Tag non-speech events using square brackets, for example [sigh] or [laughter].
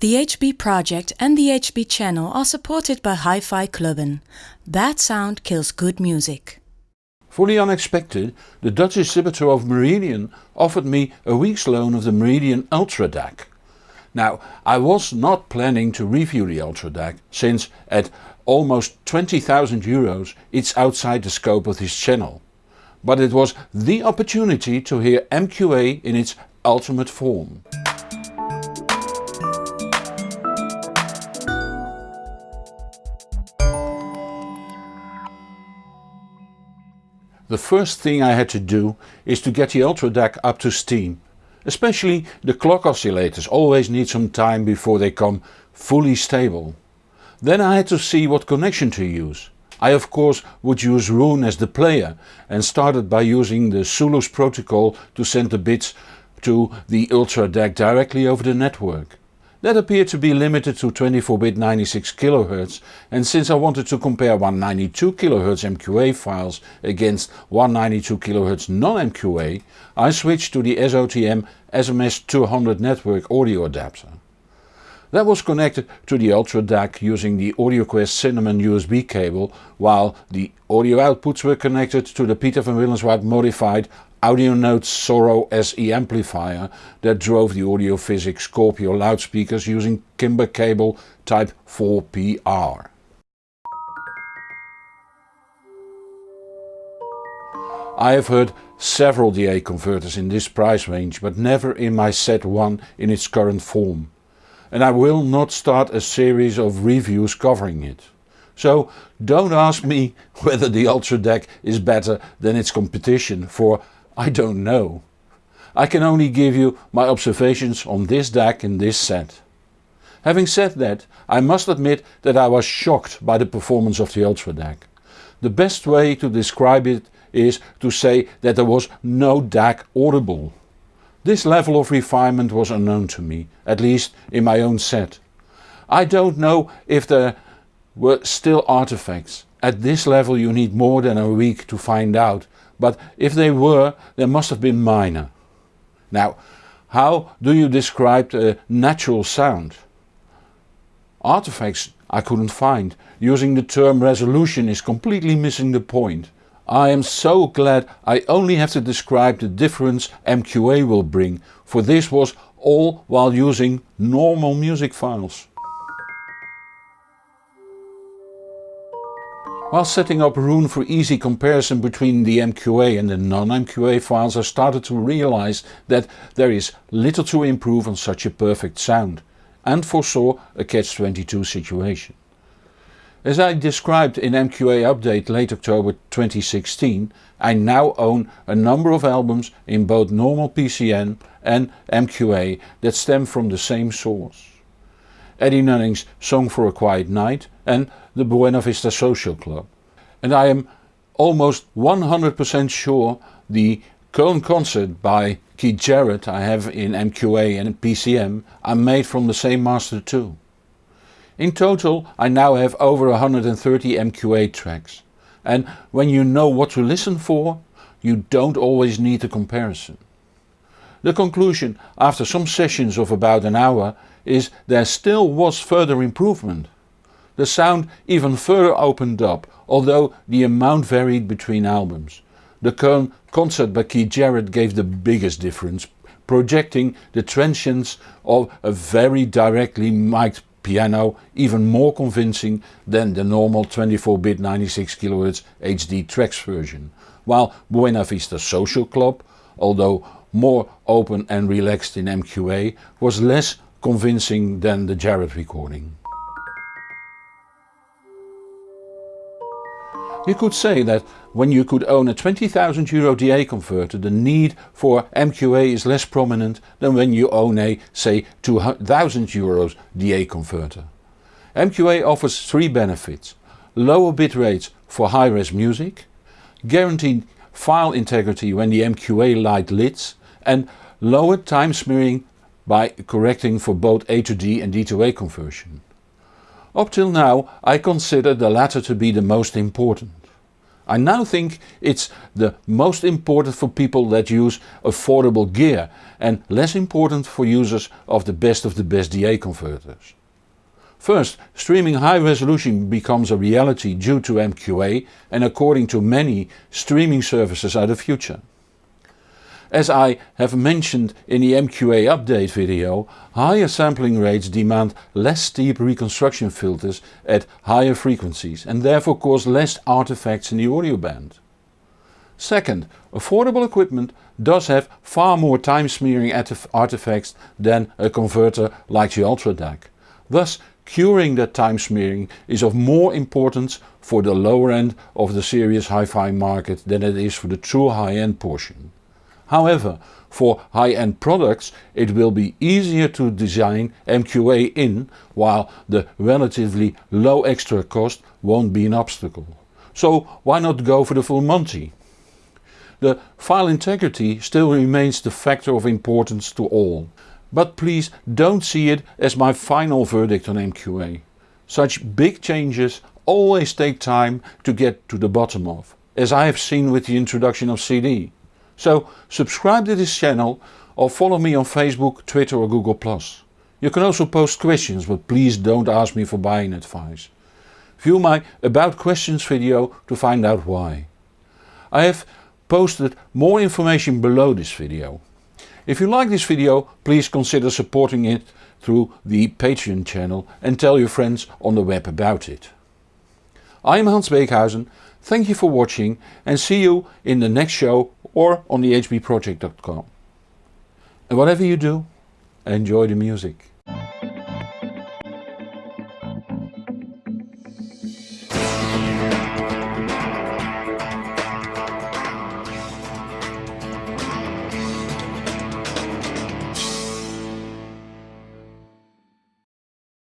The HB project and the HB channel are supported by Hi-Fi Clubben. Bad sound kills good music. The unexpected, the Dutch distributor of Meridian offered me a week's loan of the Meridian Ultra DAC. Now, I was not planning to review the Ultra DAC, since at almost 20,000 euros it's outside the scope of this channel. But it was the opportunity to hear MQA in its ultimate form. The first thing I had to do is to get the Ultra DAC up to steam. Especially the clock oscillators always need some time before they come fully stable. Then I had to see what connection to use. I of course would use Roon as the player and started by using the Sooloos protocol to send the bits to the Ultra DAC directly over the network. That appeared to be limited to 24-bit 96 kHz and since I wanted to compare 192 kHz MQA files against 192 kHz non-MQA, I switched to the SOTM SMS200 network audio adapter. That was connected to the Ultra DAC using the AudioQuest Cinnamon USB cable while the audio outputs were connected to the Peter van Willenswaard modified Audionote Soro SE amplifier that drove the Audiophysic Scorpio loudspeakers using Kimber cable type 4PR. I have heard several DA converters in this price range but never in my set 1 in its current form. And I will not start a series of reviews covering it. So don't ask me [laughs] whether the Ultra DAC is better than its competition for I don't know. I can only give you my observations on this DAC in this set. Having said that, I must admit that I was shocked by the performance of the Ultra DAC. The best way to describe it is to say that there was no DAC audible. This level of refinement was unknown to me, at least in my own set. I don't know if there were still artifacts. At this level you need more than a week to find out but if they were, they must have been minor. Now, how do you describe a natural sound? Artifacts I couldn't find. Using the term resolution is completely missing the point. I am so glad I only have to describe the difference MQA will bring, for this was all while using normal music files. While setting up Roon for easy comparison between the MQA and the non-MQA files I started to realize that there is little to improve on such a perfect sound and foresaw a catch-22 situation. As I described in MQA Update late October 2016, I now own a number of albums in both normal PCM and MQA that stem from the same source. Eddie Nunning's Song for a Quiet Night and the Buena Vista Social Club. And I am almost 100% sure the Köln concert by Keith Jarrett I have in MQA and PCM are made from the same master too. In total I now have over 130 MQA tracks and when you know what to listen for you don't always need a comparison. The conclusion after some sessions of about an hour is there still was further improvement. The sound even further opened up, although the amount varied between albums. The Köln concert by Keith Jarrett gave the biggest difference, projecting the transients of a very directly mic'd piano even more convincing than the normal 24-bit 96 kHz HD tracks version, while Buena Vista Social Club, although more open and relaxed in MQA, was less convincing than the Jarrett recording. You could say that when you could own a 20,000 euro DA converter the need for MQA is less prominent than when you own a say 2000 euros DA converter. MQA offers three benefits. Lower bit rates for high-res music, guaranteed file integrity when the MQA light lids and lower time smearing by correcting for both A to D and D to A conversion. Up till now I consider the latter to be the most important. I now think it's the most important for people that use affordable gear and less important for users of the best of the best DA converters. First, streaming high resolution becomes a reality due to MQA and according to many, streaming services are the future. As I have mentioned in the MQA update video, higher sampling rates demand less steep reconstruction filters at higher frequencies and therefore cause less artifacts in the audio band. Second, affordable equipment does have far more time smearing artifacts than a converter like the Ultra DAC. Thus curing that time smearing is of more importance for the lower end of the serious hi-fi market than it is for the true high-end portion. However, for high-end products it will be easier to design MQA in while the relatively low extra cost won't be an obstacle. So why not go for the full Monty? The file integrity still remains the factor of importance to all. But please don't see it as my final verdict on MQA. Such big changes always take time to get to the bottom of, as I have seen with the introduction of CD. So subscribe to this channel or follow me on Facebook, Twitter or Google+. You can also post questions but please don't ask me for buying advice. View my About Questions video to find out why. I have posted more information below this video. If you like this video please consider supporting it through the Patreon channel and tell your friends on the web about it. I am Hans Beekhuizen, thank you for watching and see you in the next show or on the hbproject.com. And whatever you do, enjoy the music.